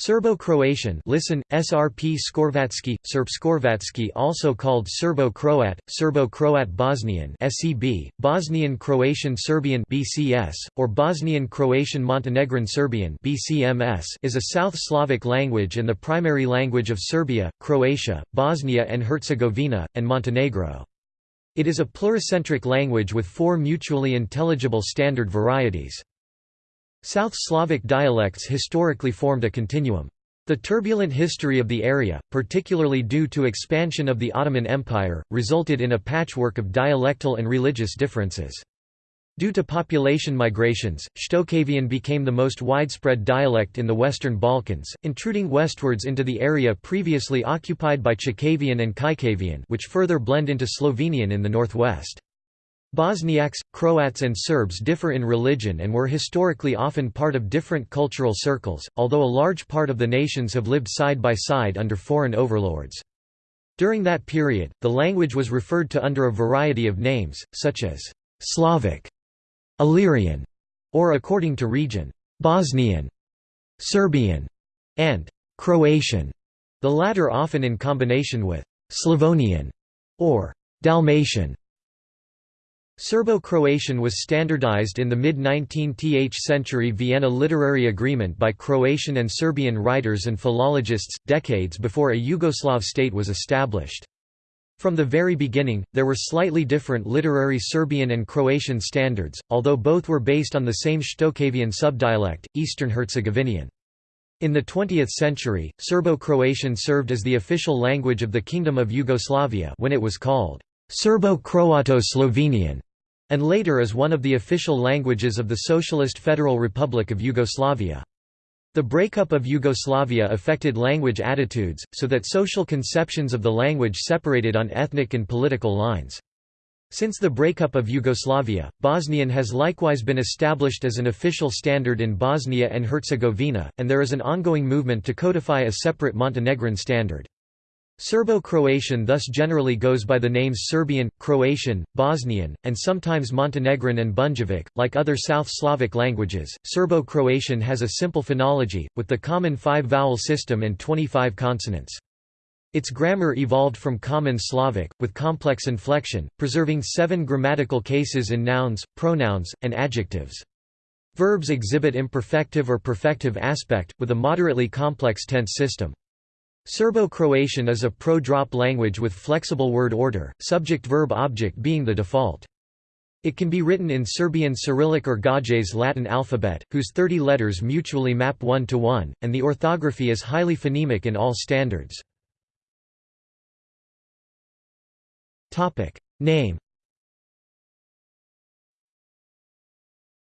Serbo-Croatian listen, SRP Skorvatsky, Srpskorvatsky also called Serbo-Croat, Serbo-Croat Bosnian SCB, Bosnian Croatian Serbian BCS, or Bosnian Croatian Montenegrin Serbian BCMS is a South Slavic language and the primary language of Serbia, Croatia, Bosnia and Herzegovina, and Montenegro. It is a pluricentric language with four mutually intelligible standard varieties. South Slavic dialects historically formed a continuum. The turbulent history of the area, particularly due to expansion of the Ottoman Empire, resulted in a patchwork of dialectal and religious differences. Due to population migrations, Shtokavian became the most widespread dialect in the Western Balkans, intruding westwards into the area previously occupied by Chakavian and Kajkavian which further blend into Slovenian in the northwest. Bosniaks, Croats and Serbs differ in religion and were historically often part of different cultural circles, although a large part of the nations have lived side by side under foreign overlords. During that period, the language was referred to under a variety of names, such as Slavic, Illyrian, or according to region, Bosnian, Serbian, and Croatian, the latter often in combination with Slavonian or Dalmatian. Serbo-Croatian was standardized in the mid-19th century Vienna Literary Agreement by Croatian and Serbian writers and philologists, decades before a Yugoslav state was established. From the very beginning, there were slightly different literary Serbian and Croatian standards, although both were based on the same Shtokavian subdialect, Eastern Herzegovinian. In the 20th century, Serbo-Croatian served as the official language of the Kingdom of Yugoslavia when it was called Serbo-Croato-Slovenian and later as one of the official languages of the Socialist Federal Republic of Yugoslavia. The breakup of Yugoslavia affected language attitudes, so that social conceptions of the language separated on ethnic and political lines. Since the breakup of Yugoslavia, Bosnian has likewise been established as an official standard in Bosnia and Herzegovina, and there is an ongoing movement to codify a separate Montenegrin standard. Serbo-Croatian thus generally goes by the names Serbian, Croatian, Bosnian, and sometimes Montenegrin and Bunjevac. Like other South Slavic languages, Serbo-Croatian has a simple phonology, with the common five-vowel system and 25 consonants. Its grammar evolved from Common Slavic, with complex inflection, preserving seven grammatical cases in nouns, pronouns, and adjectives. Verbs exhibit imperfective or perfective aspect, with a moderately complex tense system. Serbo-Croatian is a pro-drop language with flexible word order, subject-verb-object being the default. It can be written in Serbian Cyrillic or Gaj's Latin alphabet, whose 30 letters mutually map one to one, and the orthography is highly phonemic in all standards. Name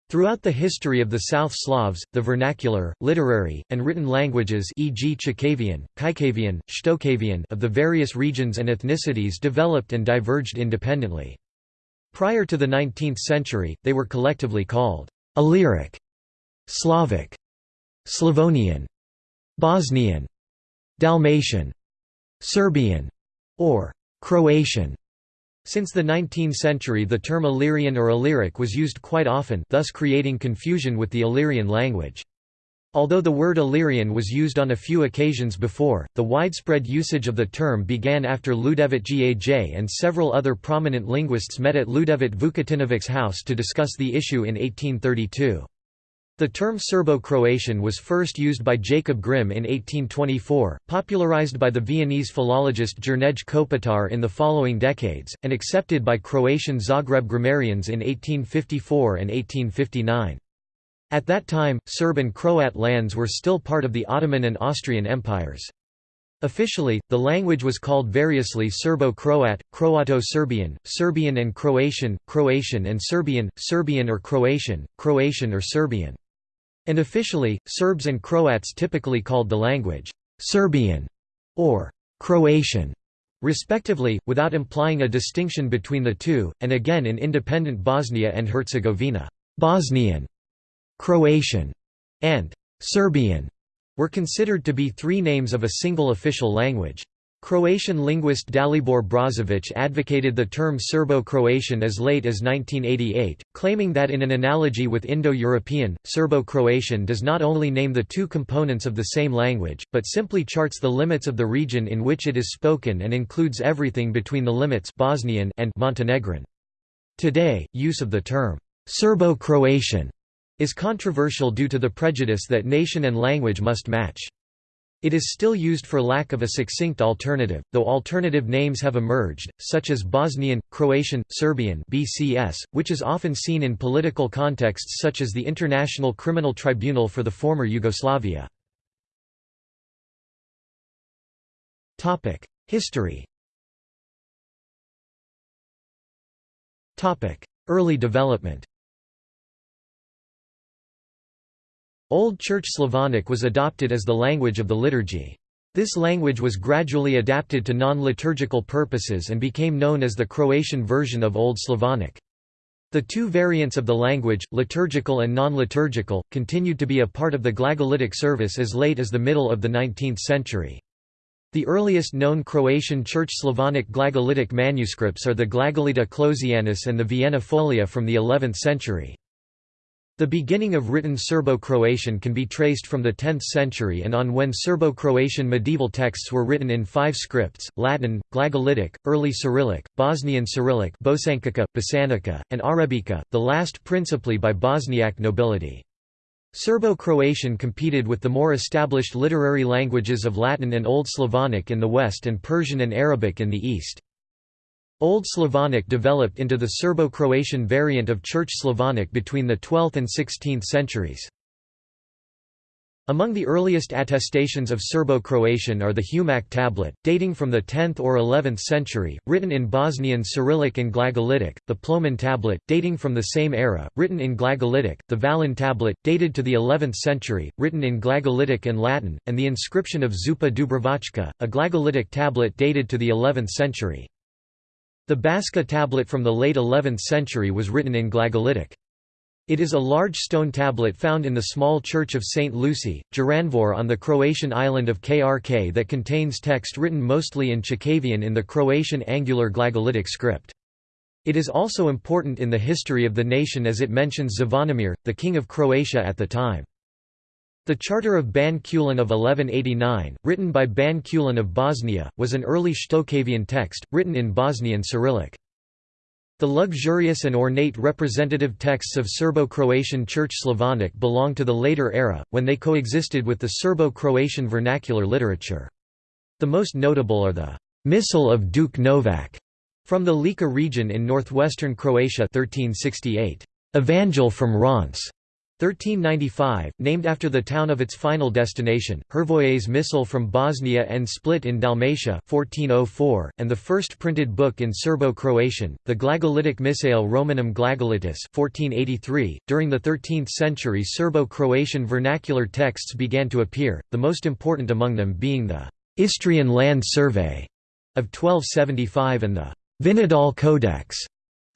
Throughout the history of the South Slavs, the vernacular, literary, and written languages e.g. Chakavian, Kajkavian, Shtokavian of the various regions and ethnicities developed and diverged independently. Prior to the 19th century, they were collectively called Illyric, Slavic, Slavonian, Bosnian, Dalmatian, Serbian, or Croatian. Since the 19th century the term Illyrian or Illyric was used quite often thus creating confusion with the Illyrian language. Although the word Illyrian was used on a few occasions before, the widespread usage of the term began after Ljudevit Gaj and several other prominent linguists met at Ljudevit Vukotinović's house to discuss the issue in 1832. The term Serbo-Croatian was first used by Jacob Grimm in 1824, popularized by the Viennese philologist Jernej Kopitar in the following decades, and accepted by Croatian Zagreb grammarians in 1854 and 1859. At that time, Serb and Croat lands were still part of the Ottoman and Austrian empires. Officially, the language was called variously Serbo-Croat, Croato-Serbian, Serbian and Croatian, Croatian and Serbian, Serbian or Croatian, Croatian or Serbian. And officially, Serbs and Croats typically called the language Serbian or Croatian, respectively, without implying a distinction between the two, and again in independent Bosnia and Herzegovina, Bosnian, Croatian, and Serbian were considered to be three names of a single official language. Croatian linguist Dalibor Brozovic advocated the term Serbo-Croatian as late as 1988, claiming that in an analogy with Indo-European, Serbo-Croatian does not only name the two components of the same language, but simply charts the limits of the region in which it is spoken and includes everything between the limits Bosnian and Montenegrin. Today, use of the term Serbo-Croatian is controversial due to the prejudice that nation and language must match. It is still used for lack of a succinct alternative, though alternative names have emerged, such as Bosnian, Croatian, Serbian BCS, which is often seen in political contexts such as the International Criminal Tribunal for the former Yugoslavia. History Early development Old Church Slavonic was adopted as the language of the liturgy. This language was gradually adapted to non-liturgical purposes and became known as the Croatian version of Old Slavonic. The two variants of the language, liturgical and non-liturgical, continued to be a part of the Glagolitic service as late as the middle of the 19th century. The earliest known Croatian Church Slavonic Glagolitic manuscripts are the Glagolita Clozianus and the Vienna Folia from the 11th century. The beginning of written Serbo-Croatian can be traced from the 10th century and on when Serbo-Croatian medieval texts were written in five scripts, Latin, Glagolitic, Early Cyrillic, Bosnian Cyrillic Bosančica, Bosanica, and Arabica, the last principally by Bosniak nobility. Serbo-Croatian competed with the more established literary languages of Latin and Old Slavonic in the west and Persian and Arabic in the east. Old Slavonic developed into the Serbo-Croatian variant of Church Slavonic between the 12th and 16th centuries. Among the earliest attestations of Serbo-Croatian are the Humac tablet, dating from the 10th or 11th century, written in Bosnian Cyrillic and Glagolitic, the Plomin tablet, dating from the same era, written in Glagolitic, the Valun tablet, dated to the 11th century, written in Glagolitic and Latin, and the inscription of Zupa Dubrovačka, a Glagolitic tablet dated to the 11th century. The Baška tablet from the late 11th century was written in Glagolitic. It is a large stone tablet found in the small church of St. Lucy, Jurandvor on the Croatian island of Krk that contains text written mostly in Chakavian in the Croatian Angular Glagolitic script. It is also important in the history of the nation as it mentions Zvonimir, the king of Croatia at the time. The Charter of Ban Kulin of 1189, written by Ban Kulin of Bosnia, was an early Shtokavian text, written in Bosnian Cyrillic. The luxurious and ornate representative texts of Serbo-Croatian Church Slavonic belong to the later era, when they coexisted with the Serbo-Croatian vernacular literature. The most notable are the Missal of Duke Novak from the Lika region in northwestern Croatia 1368, Evangel from Reims 1395, named after the town of its final destination, Hrvoje's Missal from Bosnia and Split in Dalmatia 1404, and the first printed book in Serbo-Croatian, the Glagolitic Missale Romanum Glagolitice 1483. .During the 13th century Serbo-Croatian vernacular texts began to appear, the most important among them being the Istrian Land Survey of 1275 and the Vinodol Codex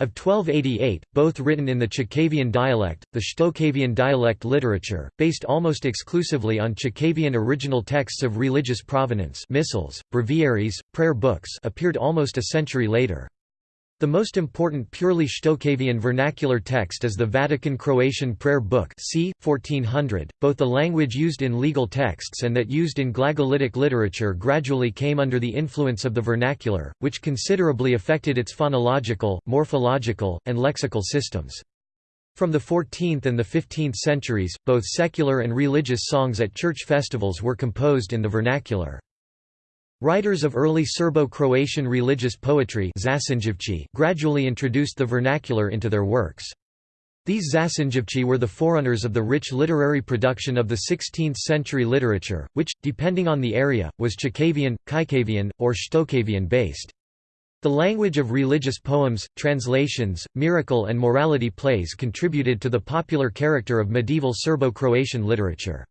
of 1288, both written in the Chakavian dialect, the Shtokavian dialect literature, based almost exclusively on Chakavian original texts of religious provenance missals, breviaries, prayer books appeared almost a century later. The most important purely Shtokavian vernacular text is the Vatican Croatian Prayer Book c. 1400. Both the language used in legal texts and that used in Glagolitic literature gradually came under the influence of the vernacular, which considerably affected its phonological, morphological, and lexical systems. From the 14th and the 15th centuries, both secular and religious songs at church festivals were composed in the vernacular. Writers of early Serbo-Croatian religious poetry gradually introduced the vernacular into their works. These Začinjavci were the forerunners of the rich literary production of the 16th-century literature, which, depending on the area, was Chakavian, Kajkavian, or Shtokavian based. The language of religious poems, translations, miracle and morality plays contributed to the popular character of medieval Serbo-Croatian literature.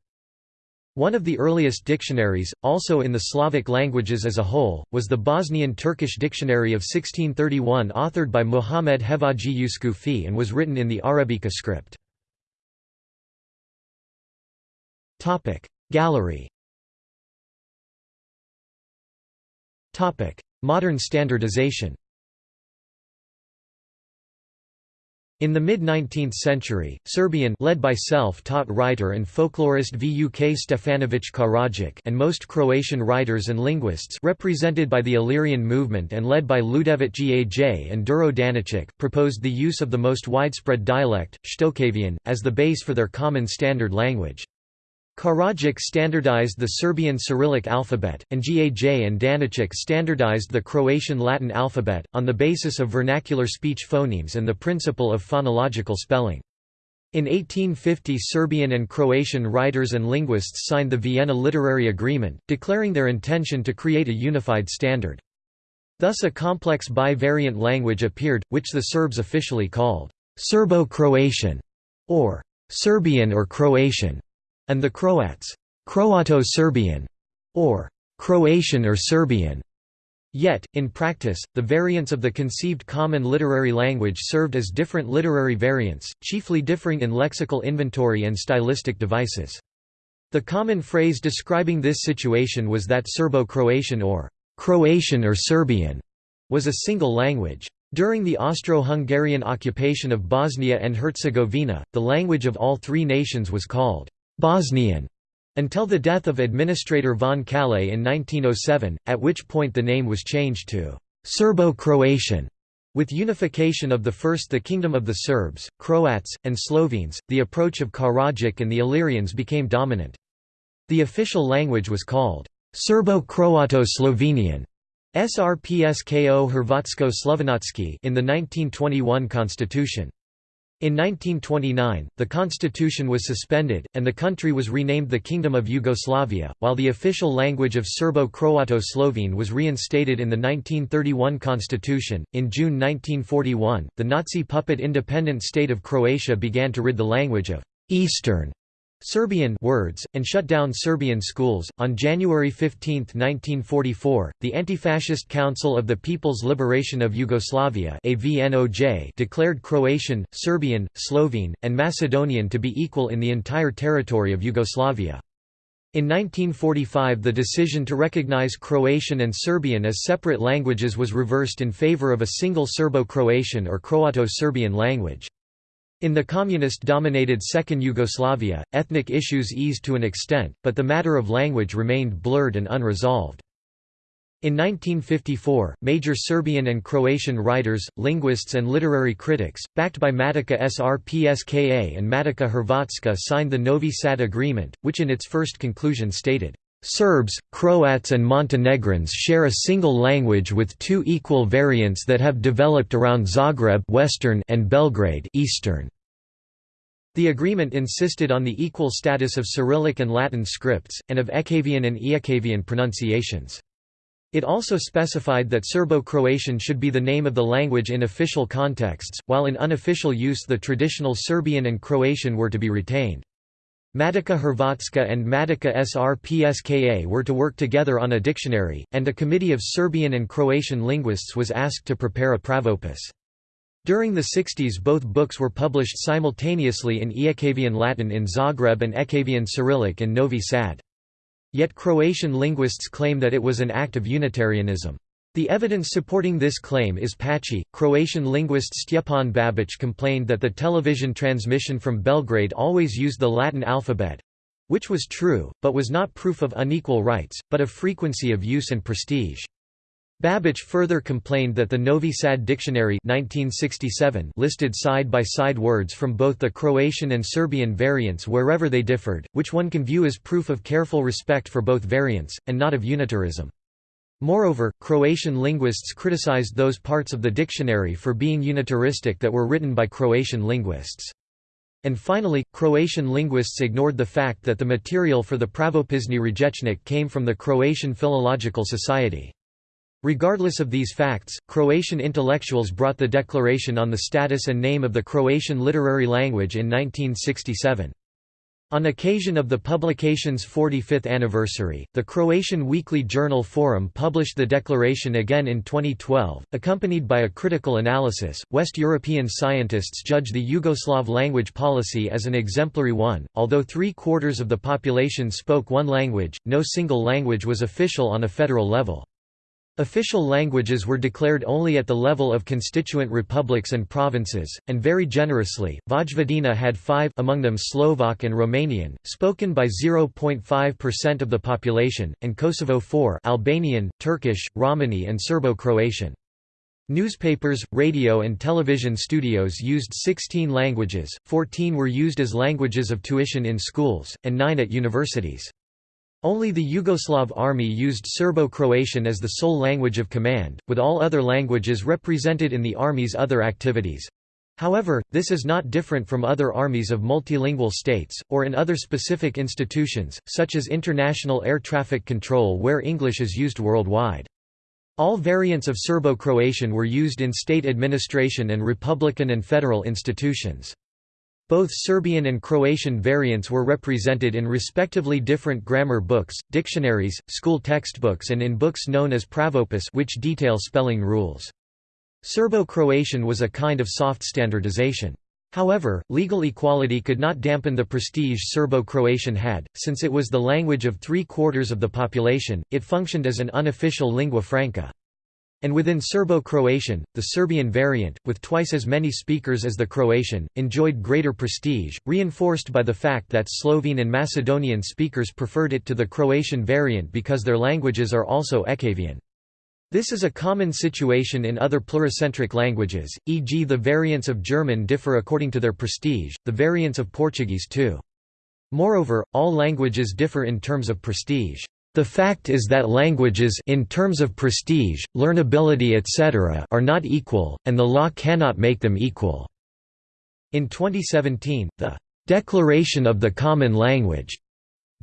One of the earliest dictionaries, also in the Slavic languages as a whole, was the Bosnian Turkish Dictionary of 1631 authored by Muhammad Hevaji Uskufi and was written in the Arabica script. Gallery Modern standardization In the mid-19th century, Serbian led by self-taught writer and folklorist Vuk Stefanović Karadžić and most Croatian writers and linguists represented by the Illyrian movement and led by Ljudevit Gaj and Duro Daničić proposed the use of the most widespread dialect, Shtokavian, as the base for their common standard language. Karadžić standardized the Serbian Cyrillic alphabet, and Gaj and Daničić standardized the Croatian Latin alphabet, on the basis of vernacular speech phonemes and the principle of phonological spelling. In 1850 Serbian and Croatian writers and linguists signed the Vienna Literary Agreement, declaring their intention to create a unified standard. Thus a complex bi-variant language appeared, which the Serbs officially called Serbo-Croatian, or Serbian or Croatian and the Croats, Croato-Serbian, or Croatian or Serbian. Yet, in practice, the variants of the conceived common literary language served as different literary variants, chiefly differing in lexical inventory and stylistic devices. The common phrase describing this situation was that Serbo-Croatian or Croatian or Serbian was a single language. During the Austro-Hungarian occupation of Bosnia and Herzegovina, the language of all three nations was called Bosnian until the death of Administrator von Kállay in 1907, at which point the name was changed to Serbo-Croatian. With unification of the first the Kingdom of the Serbs, Croats, and Slovenes, the approach of Karadžić and the Illyrians became dominant. The official language was called Serbo-Croato-Slovenian SRPSKO Hrvatsko-Slovenatsky in the 1921 constitution. In 1929, the constitution was suspended, and the country was renamed the Kingdom of Yugoslavia, while the official language of Serbo-Croato-Slovene was reinstated in the 1931 constitution. In June 1941, the Nazi puppet independent state of Croatia began to rid the language of Eastern Serbian words, and shut down Serbian schools. On January 15, 1944, the Anti-Fascist Council of the People's Liberation of Yugoslavia declared Croatian, Serbian, Slovene, and Macedonian to be equal in the entire territory of Yugoslavia. In 1945 the decision to recognize Croatian and Serbian as separate languages was reversed in favor of a single Serbo-Croatian or Croato-Serbian language. In the communist-dominated Second Yugoslavia, ethnic issues eased to an extent, but the matter of language remained blurred and unresolved. In 1954, major Serbian and Croatian writers, linguists and literary critics, backed by Matica Srpska and Matica Hrvatska signed the Novi Sad Agreement, which in its first conclusion stated, Serbs, Croats and Montenegrins share a single language with two equal variants that have developed around Zagreb Western and Belgrade Eastern. The agreement insisted on the equal status of Cyrillic and Latin scripts, and of Ekavian and Ijekavian pronunciations. It also specified that Serbo-Croatian should be the name of the language in official contexts, while in unofficial use the traditional Serbian and Croatian were to be retained. Matica Hrvatska and Matica Srpska were to work together on a dictionary, and a committee of Serbian and Croatian linguists was asked to prepare a pravopis. During the 60s both books were published simultaneously in Ijekavian Latin in Zagreb and Ekavian Cyrillic in Novi Sad. Yet Croatian linguists claim that it was an act of Unitarianism. The evidence supporting this claim is patchy. Croatian linguist Stjepan Babic complained that the television transmission from Belgrade always used the Latin alphabet which was true, but was not proof of unequal rights, but of frequency of use and prestige. Babic further complained that the Novi Sad Dictionary 1967 listed side-by-side -side words from both the Croatian and Serbian variants wherever they differed, which one can view as proof of careful respect for both variants, and not of unitarism. Moreover, Croatian linguists criticized those parts of the dictionary for being unitaristic that were written by Croatian linguists. And finally, Croatian linguists ignored the fact that the material for the Pravopisni Rječnik came from the Croatian Philological Society. Regardless of these facts, Croatian intellectuals brought the declaration on the status and name of the Croatian literary language in 1967. On occasion of the publication's 45th anniversary, the Croatian weekly journal Forum published the declaration again in 2012. Accompanied by a critical analysis, West European scientists judge the Yugoslav language policy as an exemplary one. Although three quarters of the population spoke one language, no single language was official on a federal level. Official languages were declared only at the level of constituent republics and provinces, and very generously, Vojvodina had five among them Slovak and Romanian, spoken by 0.5% of the population, and Kosovo four Albanian, Turkish, Romani and Serbo-Croatian. Newspapers, radio and television studios used 16 languages, 14 were used as languages of tuition in schools, and 9 at universities. Only the Yugoslav army used Serbo-Croatian as the sole language of command, with all other languages represented in the army's other activities. However, this is not different from other armies of multilingual states, or in other specific institutions, such as international air traffic control where English is used worldwide. All variants of Serbo-Croatian were used in state administration and republican and federal institutions. Both Serbian and Croatian variants were represented in respectively different grammar books, dictionaries, school textbooks and in books known as pravopis which detail spelling rules. Serbo-Croatian was a kind of soft standardization. However, legal equality could not dampen the prestige Serbo-Croatian had, since it was the language of three-quarters of the population, it functioned as an unofficial lingua franca. And within Serbo-Croatian, the Serbian variant, with twice as many speakers as the Croatian, enjoyed greater prestige, reinforced by the fact that Slovene and Macedonian speakers preferred it to the Croatian variant because their languages are also Ekavian. This is a common situation in other pluricentric languages, e.g. the variants of German differ according to their prestige, the variants of Portuguese too. Moreover, all languages differ in terms of prestige. The fact is that languages in terms of prestige, learnability etc. are not equal, and the law cannot make them equal." In 2017, the "'Declaration of the Common Language'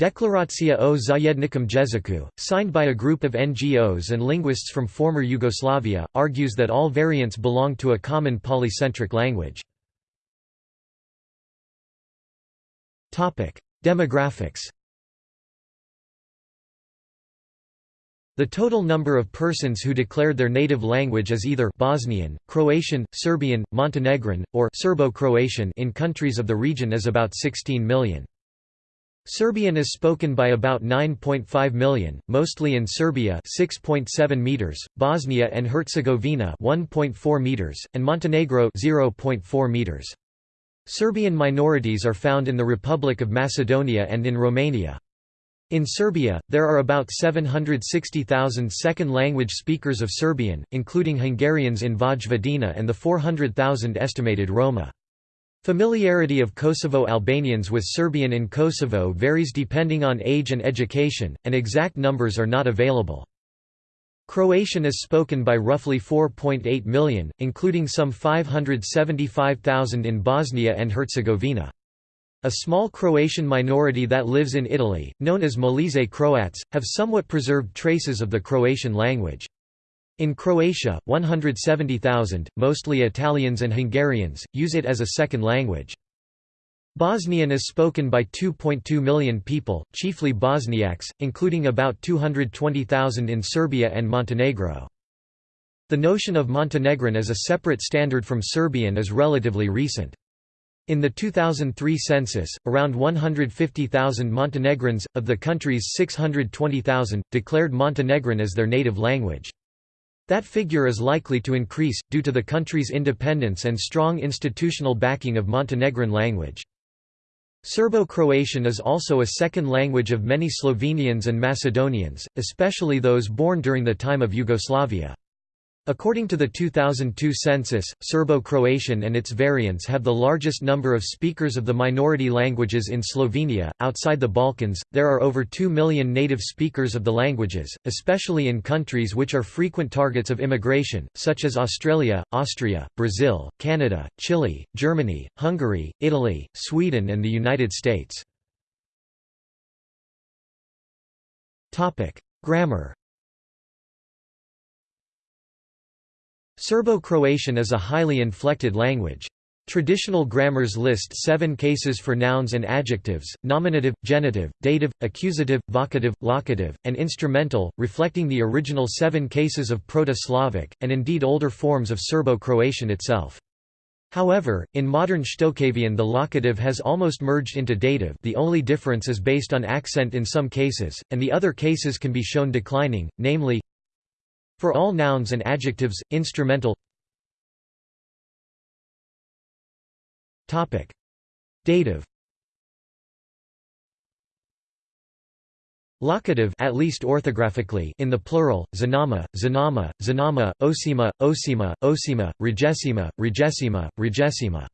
Deklaracja o zajednikom jeziku, signed by a group of NGOs and linguists from former Yugoslavia, argues that all variants belong to a common polycentric language. Demographics The total number of persons who declared their native language as either Bosnian, Croatian, Serbian, Montenegrin, or Serbo-Croatian in countries of the region is about 16 million. Serbian is spoken by about 9.5 million, mostly in Serbia 6.7 meters, Bosnia and Herzegovina 1.4 meters, and Montenegro 0.4 meters. Serbian minorities are found in the Republic of Macedonia and in Romania. In Serbia, there are about 760,000 second-language speakers of Serbian, including Hungarians in Vojvodina and the 400,000 estimated Roma. Familiarity of Kosovo Albanians with Serbian in Kosovo varies depending on age and education, and exact numbers are not available. Croatian is spoken by roughly 4.8 million, including some 575,000 in Bosnia and Herzegovina. A small Croatian minority that lives in Italy, known as Molise Croats, have somewhat preserved traces of the Croatian language. In Croatia, 170,000, mostly Italians and Hungarians, use it as a second language. Bosnian is spoken by 2.2 million people, chiefly Bosniaks, including about 220,000 in Serbia and Montenegro. The notion of Montenegrin as a separate standard from Serbian is relatively recent. In the 2003 census, around 150,000 Montenegrins, of the country's 620,000, declared Montenegrin as their native language. That figure is likely to increase, due to the country's independence and strong institutional backing of Montenegrin language. Serbo-Croatian is also a second language of many Slovenians and Macedonians, especially those born during the time of Yugoslavia. According to the 2002 census, Serbo-Croatian and its variants have the largest number of speakers of the minority languages in Slovenia. Outside the Balkans, there are over 2 million native speakers of the languages, especially in countries which are frequent targets of immigration, such as Australia, Austria, Brazil, Canada, Chile, Germany, Hungary, Italy, Sweden and the United States. Topic: Grammar Serbo-Croatian is a highly inflected language. Traditional grammars list seven cases for nouns and adjectives, nominative, genitive, dative, accusative, vocative, locative, and instrumental, reflecting the original seven cases of Proto-Slavic, and indeed older forms of Serbo-Croatian itself. However, in modern Shtokavian the locative has almost merged into dative the only difference is based on accent in some cases, and the other cases can be shown declining, namely For all nouns and adjectives, instrumental. Dative. Locative at least orthographically in the plural, zanama, zanama, zanama, osima, osima, osima, regesima, regesima, regesima.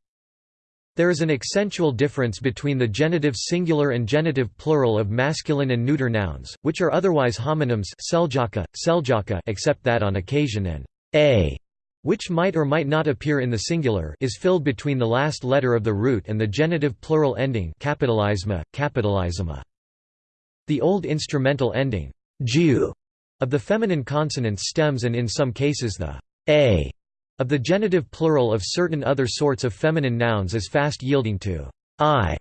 There is an accentual difference between the genitive singular and genitive plural of masculine and neuter nouns, which are otherwise homonyms except that on occasion an a, which might or might not appear in the singular is filled between the last letter of the root and the genitive plural ending capitalizma. The old instrumental ending ju of the feminine consonants stems and in some cases the a of the genitive plural of certain other sorts of feminine nouns is fast yielding to i,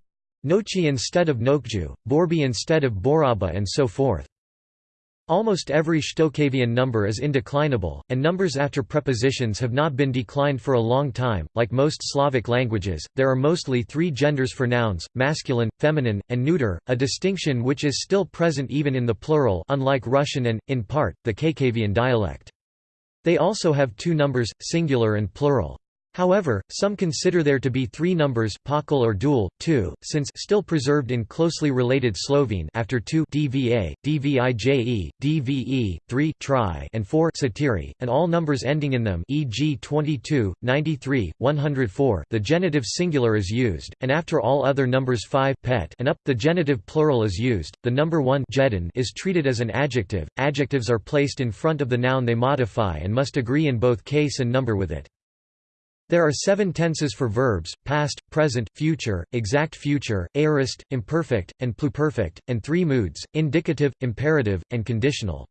nochi instead of nokju, borbi instead of boraba and so forth. Almost every Shtokavian number is indeclinable, and numbers after prepositions have not been declined for a long time. Like most Slavic languages, there are mostly three genders for nouns masculine, feminine, and neuter, a distinction which is still present even in the plural, unlike Russian and, in part, the Chakavian dialect. They also have two numbers, singular and plural. However, some consider there to be three numbers paucal or dual, 2, since still preserved in closely related Slovene after 2 dva, dvije, dve, 3 tri, and 4 satiri, and all numbers ending in them e.g. 22, 93, 104 the genitive singular is used, and after all other numbers 5 pet and up, the genitive plural is used. The number 1 jedin is treated as an adjective. Adjectives are placed in front of the noun they modify and must agree in both case and number with it. There are seven tenses for verbs, past, present, future, exact future, aorist, imperfect, and pluperfect, and three moods, indicative, imperative, and conditional.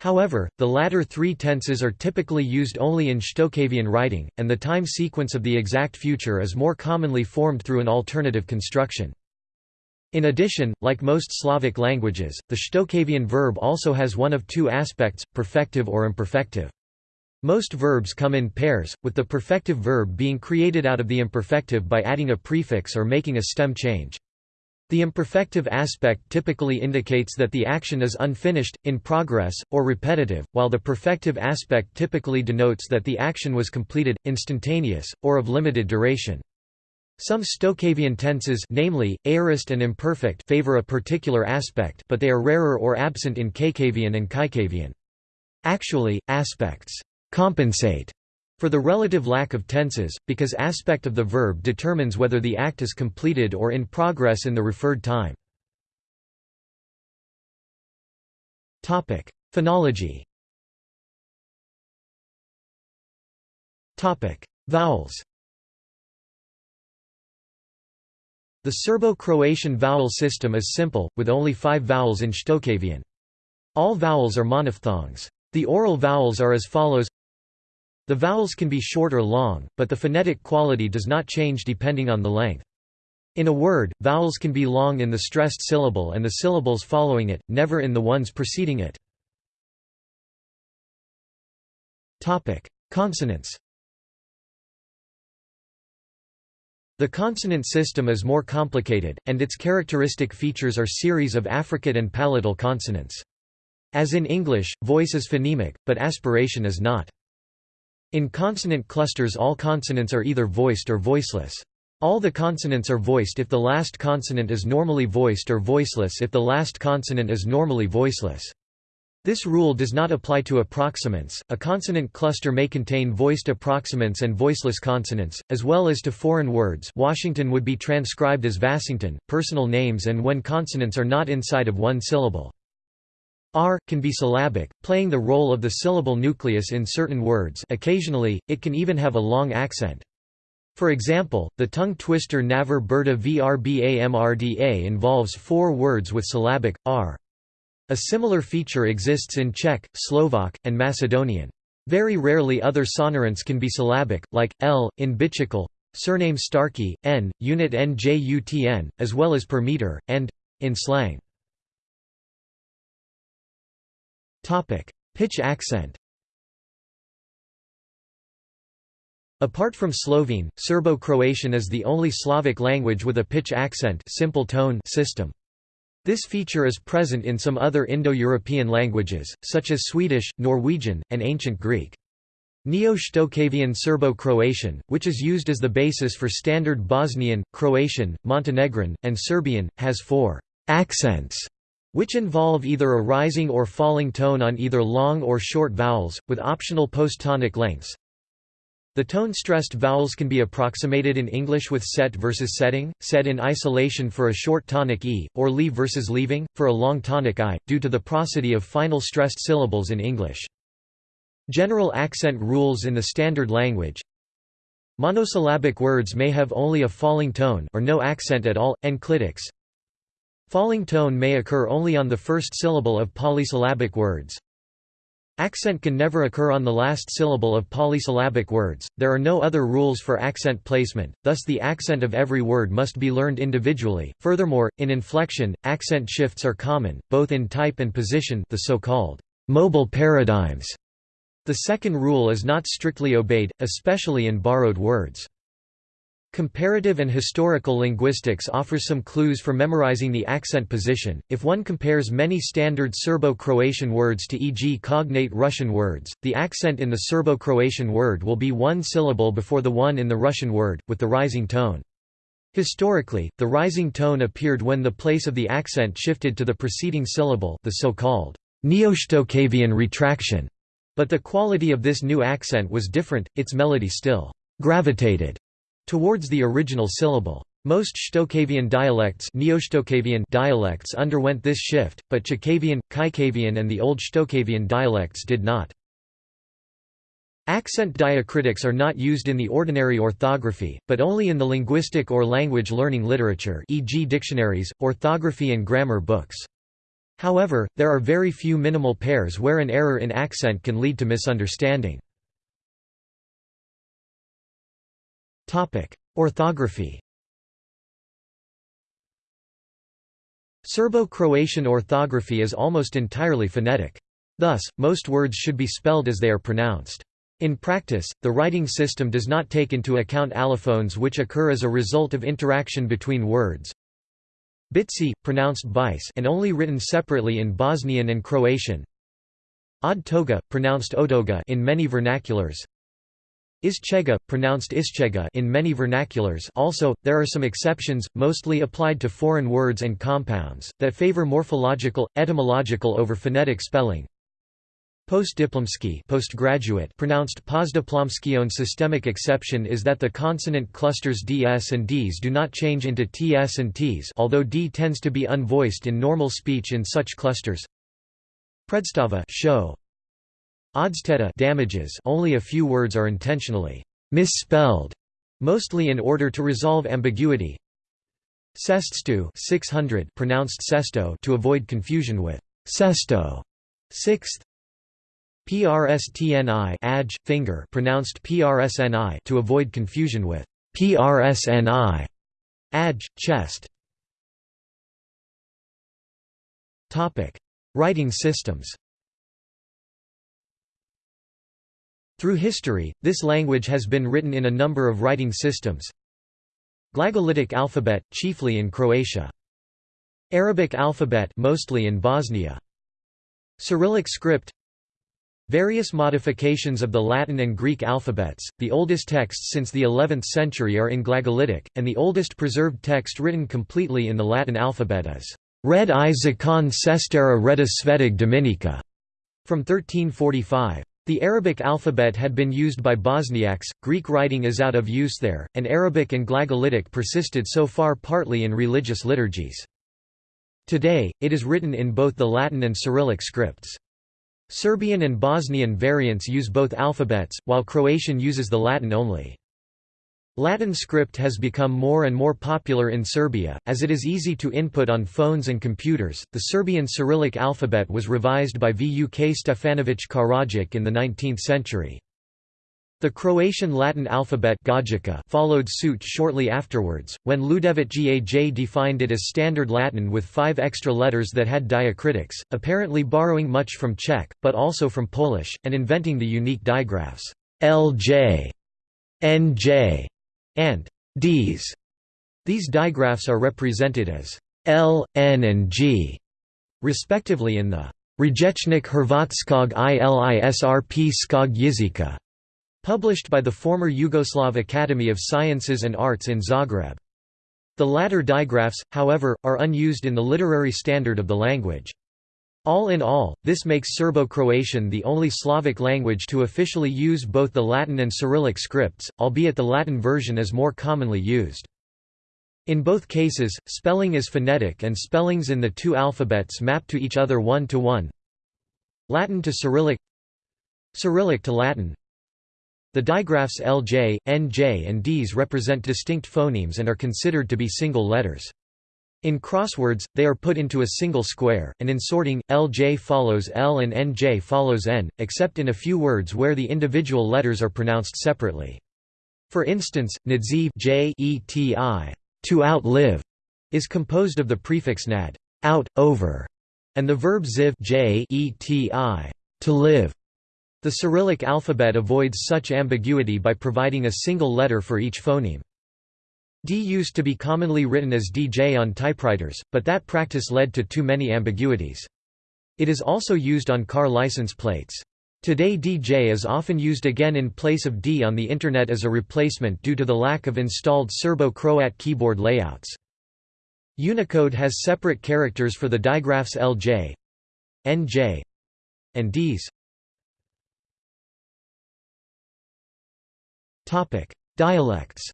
However, the latter three tenses are typically used only in Shtokavian writing, and the time sequence of the exact future is more commonly formed through an alternative construction. In addition, like most Slavic languages, the Shtokavian verb also has one of two aspects, perfective or imperfective. Most verbs come in pairs, with the perfective verb being created out of the imperfective by adding a prefix or making a stem change. The imperfective aspect typically indicates that the action is unfinished, in progress, or repetitive, while the perfective aspect typically denotes that the action was completed, instantaneous, or of limited duration. Some Shtokavian tenses namely, aorist and imperfect favor a particular aspect but they are rarer or absent in Chakavian and Kajkavian. Actually, aspects compensate for the relative lack of tenses, because aspect of the verb determines whether the act is completed or in progress in the referred time. Phonology Vowels The Serbo-Croatian vowel system is simple, with only five vowels in Shtokavian. All vowels are monophthongs. The oral vowels are as follows the vowels can be short or long, but the phonetic quality does not change depending on the length. In a word, vowels can be long in the stressed syllable and the syllables following it, never in the ones preceding it. Consonants The consonant system is more complicated, and its characteristic features are series of affricate and palatal consonants. As in English, voice is phonemic, but aspiration is not. In consonant clusters all consonants are either voiced or voiceless. All the consonants are voiced if the last consonant is normally voiced or voiceless if the last consonant is normally voiceless. This rule does not apply to approximants. A consonant cluster may contain voiced approximants and voiceless consonants, as well as to foreign words. Washington would be transcribed as Vassington, personal names and when consonants are not inside of one syllable. R can be syllabic, playing the role of the syllable nucleus in certain words occasionally, it can even have a long accent. For example, the tongue twister Naver Berta Vrbamrda involves four words with syllabic, r. A similar feature exists in Czech, Slovak, and Macedonian. Very rarely other sonorants can be syllabic, like, l, in bicycle, surname Starkey, n, unit njutn, as well as per meter, and in slang. Topic: Pitch accent. Apart from Slovene, Serbo-Croatian is the only Slavic language with a pitch accent simple tone system. This feature is present in some other Indo-European languages, such as Swedish, Norwegian, and Ancient Greek. Neo-Shtokavian Serbo-Croatian, which is used as the basis for standard Bosnian, Croatian, Montenegrin, and Serbian, has four accents which involve either a rising or falling tone on either long or short vowels, with optional post-tonic lengths. The tone-stressed vowels can be approximated in English with set versus setting, set in isolation for a short tonic e, or leave versus leaving, for a long tonic i, due to the prosody of final stressed syllables in English. General accent rules in the standard language Monosyllabic words may have only a falling tone or no accent at all, enclitics, Falling tone may occur only on the first syllable of polysyllabic words. Accent can never occur on the last syllable of polysyllabic words. There are no other rules for accent placement, thus the accent of every word must be learned individually. Furthermore, in inflection, accent shifts are common, both in type and position, the so-called mobile paradigms. The second rule is not strictly obeyed, especially in borrowed words. Comparative and historical linguistics offers some clues for memorizing the accent position. If one compares many standard Serbo-Croatian words to e.g. cognate Russian words, the accent in the Serbo-Croatian word will be one syllable before the one in the Russian word, with the rising tone. Historically, the rising tone appeared when the place of the accent shifted to the preceding syllable the so-called Neo-Shtokavian retraction. But the quality of this new accent was different, its melody still gravitated towards the original syllable. Most Shtokavian dialects, Neo-Shtokavian dialects underwent this shift, but Chakavian, Kajkavian and the Old Shtokavian dialects did not. Accent diacritics are not used in the ordinary orthography, but only in the linguistic or language learning literature e.g. dictionaries, orthography and grammar books. However, there are very few minimal pairs where an error in accent can lead to misunderstanding. Orthography Serbo-Croatian orthography is almost entirely phonetic. Thus, most words should be spelled as they are pronounced. In practice, the writing system does not take into account allophones which occur as a result of interaction between words. Bitsi, pronounced bice and only written separately in Bosnian and Croatian. Od toga, pronounced odoga in many vernaculars. Ischega, pronounced ischega in many vernaculars also, there are some exceptions, mostly applied to foreign words and compounds, that favor morphological, etymological over phonetic spelling. Postdiplomski postgraduate pronounced postdiplomskion systemic exception is that the consonant clusters ds and ds do not change into ts and ts although d tends to be unvoiced in normal speech in such clusters. Predstava show, Odsteda damages only a few words are intentionally misspelled, mostly in order to resolve ambiguity. Seststu 600 pronounced sesto to avoid confusion with sesto. Sixth. PRSTNI adj finger pronounced PRSNI to avoid confusion with PRSNI adj chest. Topic: Writing systems. Through history, this language has been written in a number of writing systems. Glagolitic alphabet, chiefly in Croatia. Arabic alphabet mostly in Bosnia. Cyrillic script Various modifications of the Latin and Greek alphabets, the oldest texts since the 11th century are in Glagolitic, and the oldest preserved text written completely in the Latin alphabet is Red i zakon sestera reda svedig dominika, from 1345. The Arabic alphabet had been used by Bosniaks, Greek writing is out of use there, and Arabic and Glagolitic persisted so far partly in religious liturgies. Today, it is written in both the Latin and Cyrillic scripts. Serbian and Bosnian variants use both alphabets, while Croatian uses the Latin only. Latin script has become more and more popular in Serbia, as it is easy to input on phones and computers. The Serbian Cyrillic alphabet was revised by Vuk Stefanović Karadžić in the 19th century. The Croatian Latin alphabet Gajica followed suit shortly afterwards, when Ljudevit Gaj defined it as Standard Latin with five extra letters that had diacritics, apparently borrowing much from Czech, but also from Polish, and inventing the unique digraphs LJ, NJ, and Ds. These digraphs are represented as L, N and G, respectively in the Rječnik Hrvatskog ILISRP Skog Jezika, published by the former Yugoslav Academy of Sciences and Arts in Zagreb. The latter digraphs, however, are unused in the literary standard of the language. All in all, this makes Serbo-Croatian the only Slavic language to officially use both the Latin and Cyrillic scripts, albeit the Latin version is more commonly used. In both cases, spelling is phonetic and spellings in the two alphabets map to each other one to one. Latin to Cyrillic Cyrillic to Latin The digraphs LJ, NJ and Ds represent distinct phonemes and are considered to be single letters. In crosswords, they are put into a single square, and in sorting, LJ follows L and NJ follows N, except in a few words where the individual letters are pronounced separately. For instance, nadziv J -E -T -I, to outlive is composed of the prefix nad out, over, and the verb ziv j -E -T -I, to live. The Cyrillic alphabet avoids such ambiguity by providing a single letter for each phoneme. D used to be commonly written as DJ on typewriters, but that practice led to too many ambiguities. It is also used on car license plates. Today DJ is often used again in place of D on the Internet as a replacement due to the lack of installed Serbo-Croat keyboard layouts. Unicode has separate characters for the digraphs LJ, NJ, and Ds. Dialects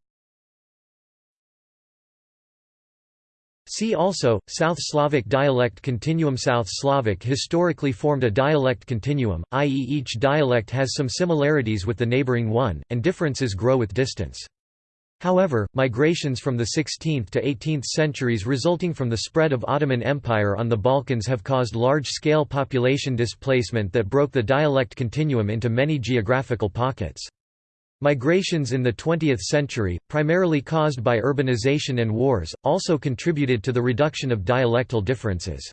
See also, South Slavic dialect continuum South Slavic historically formed a dialect continuum, i.e. each dialect has some similarities with the neighboring one, and differences grow with distance. However, migrations from the 16th to 18th centuries resulting from the spread of Ottoman Empire on the Balkans have caused large-scale population displacement that broke the dialect continuum into many geographical pockets. Migrations in the 20th century, primarily caused by urbanization and wars, also contributed to the reduction of dialectal differences.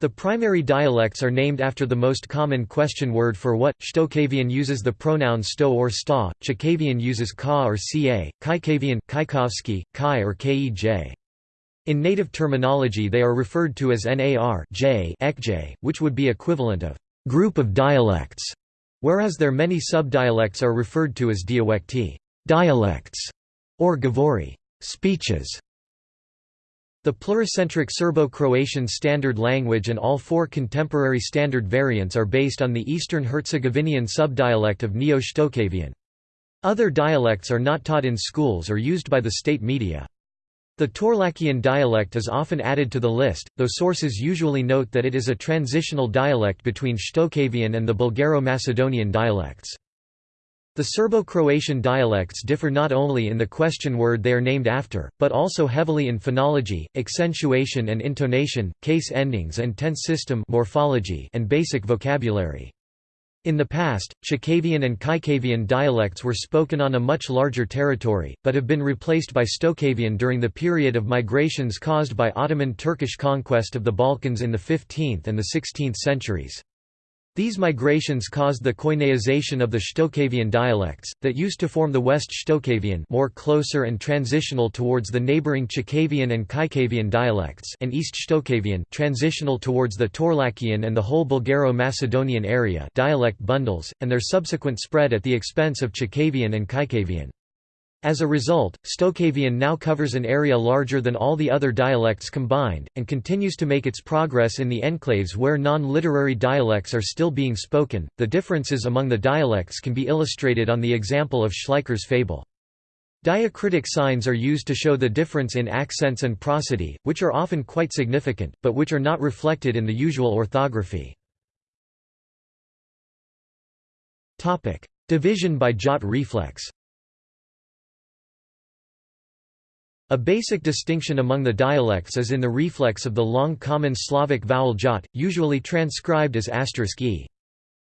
The primary dialects are named after the most common question word for what. Shtokavian uses the pronoun sto or sta, Chakavian uses ka or ca, Kajkavian, Kaikovski, kai or kej. In native terminology they are referred to as nar j, ekj, which would be equivalent of group of dialects whereas their many subdialects are referred to as diawekti dialects, or govori speeches. The pluricentric Serbo-Croatian standard language and all four contemporary standard variants are based on the Eastern Herzegovinian subdialect of Neo-Shtokavian. Other dialects are not taught in schools or used by the state media. The Torlakian dialect is often added to the list, though sources usually note that it is a transitional dialect between Shtokavian and the Bulgaro-Macedonian dialects. The Serbo-Croatian dialects differ not only in the question word they are named after, but also heavily in phonology, accentuation and intonation, case endings and tense system morphology and basic vocabulary. In the past, Chakavian and Kajkavian dialects were spoken on a much larger territory, but have been replaced by Shtokavian during the period of migrations caused by Ottoman Turkish conquest of the Balkans in the 15th and the 16th centuries. These migrations caused the Koineization of the Shtokavian dialects, that used to form the West Shtokavian more closer and transitional towards the neighboring Chakavian and Kajkavian dialects and East Shtokavian transitional towards the Torlakian and the whole Bulgaro-Macedonian area dialect bundles, and their subsequent spread at the expense of Chakavian and Kajkavian. As a result, Shtokavian now covers an area larger than all the other dialects combined, and continues to make its progress in the enclaves where non-literary dialects are still being spoken. The differences among the dialects can be illustrated on the example of Schleicher's fable. Diacritic signs are used to show the difference in accents and prosody, which are often quite significant, but which are not reflected in the usual orthography. Division by jot reflex A basic distinction among the dialects is in the reflex of the long common Slavic vowel jot, usually transcribed as asterisk e.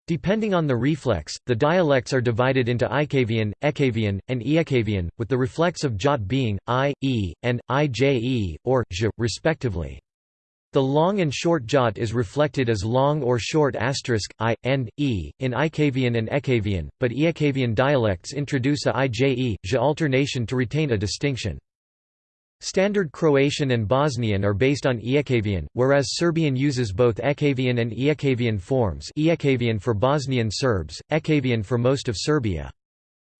Depending on the reflex, the dialects are divided into Ikavian, Ekavian, and Ijekavian, with the reflex of jot being, I, E, and, IJE, or, j, respectively. The long and short jot is reflected as long or short asterisk, I, and, E, in Ikavian and Ekavian, but Ijekavian dialects introduce a IJE, j alternation to retain a distinction. Standard Croatian and Bosnian are based on Ijekavian, whereas Serbian uses both Ekavian and Ijekavian forms Ijekavian for Bosnian Serbs, Ekavian for most of Serbia.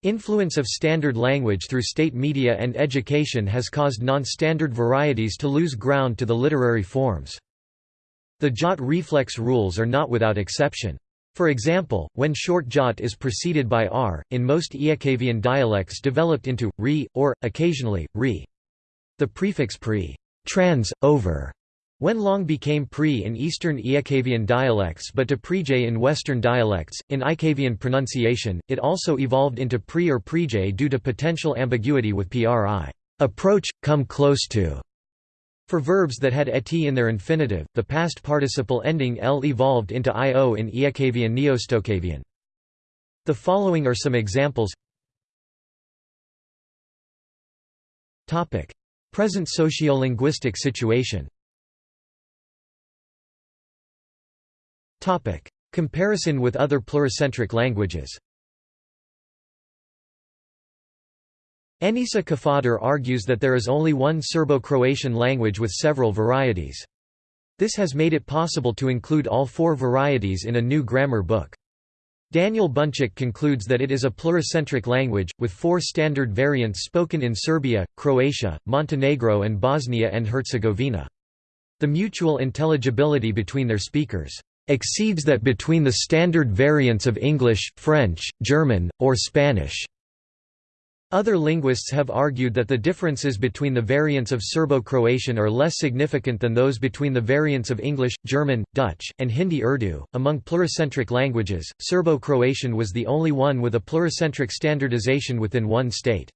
Influence of standard language through state media and education has caused non-standard varieties to lose ground to the literary forms. The jot reflex rules are not without exception. For example, when short jot is preceded by r, in most Ijekavian dialects developed into, re, or, occasionally, re. The prefix pre trans, over, when long became pre in Eastern Ijekavian dialects but to prej in Western dialects. In Ijekavian pronunciation, it also evolved into pre or prej due to potential ambiguity with pri. Approach, come close to. For verbs that had et in their infinitive, the past participle ending l evolved into io in Ijekavian Neostocavian. The following are some examples Present sociolinguistic situation Comparison with other pluricentric languages Enisa Kafadar argues that there is only one Serbo-Croatian language with several varieties. This has made it possible to include all four varieties in a new grammar book. Daniel Bunčić concludes that it is a pluricentric language, with four standard variants spoken in Serbia, Croatia, Montenegro and Bosnia and Herzegovina. The mutual intelligibility between their speakers exceeds that between the standard variants of English, French, German, or Spanish. Other linguists have argued that the differences between the variants of Serbo-Croatian are less significant than those between the variants of English, German, Dutch, and Hindi-Urdu. Among pluricentric languages, Serbo-Croatian was the only one with a pluricentric standardization within one state.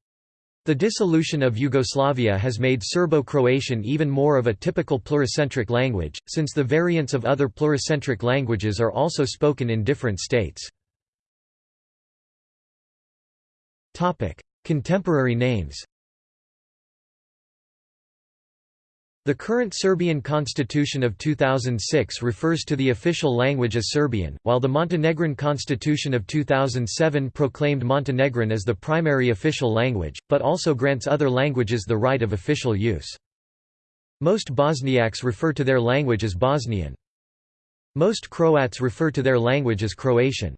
The dissolution of Yugoslavia has made Serbo-Croatian even more of a typical pluricentric language, since the variants of other pluricentric languages are also spoken in different states. Contemporary names The current Serbian constitution of 2006 refers to the official language as Serbian, while the Montenegrin constitution of 2007 proclaimed Montenegrin as the primary official language, but also grants other languages the right of official use. Most Bosniaks refer to their language as Bosnian. Most Croats refer to their language as Croatian.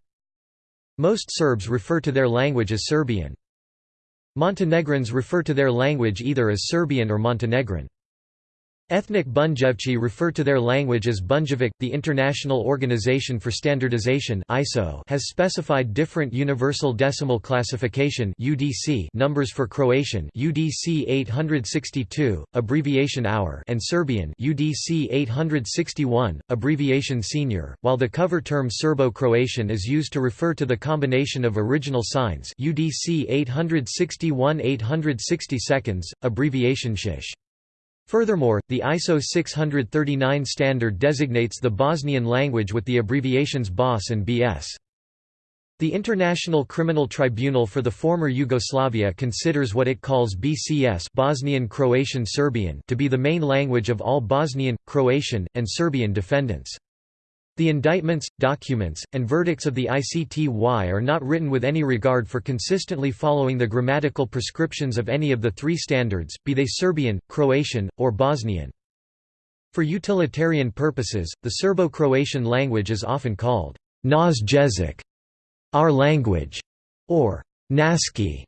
Most Serbs refer to their language as Serbian. Montenegrins refer to their language either as Serbian or Montenegrin. Ethnic Bunjevci refer to their language as Bunjevac. The International Organization for Standardization (ISO) has specified different universal decimal classification (UDC) numbers for Croatian (UDC 862, abbreviation hour) and Serbian (UDC 861, abbreviation senior), while the cover term Serbo-Croatian is used to refer to the combination of original signs (UDC 861 860 seconds, abbreviation shish). Furthermore, the ISO 639 standard designates the Bosnian language with the abbreviations BOS and BS. The International Criminal Tribunal for the former Yugoslavia considers what it calls BCS Bosnian Croatian Serbian to be the main language of all Bosnian, Croatian, and Serbian defendants. The indictments, documents, and verdicts of the ICTY are not written with any regard for consistently following the grammatical prescriptions of any of the three standards, be they Serbian, Croatian, or Bosnian. For utilitarian purposes, the Serbo-Croatian language is often called Naš jezik, our language, or Naski,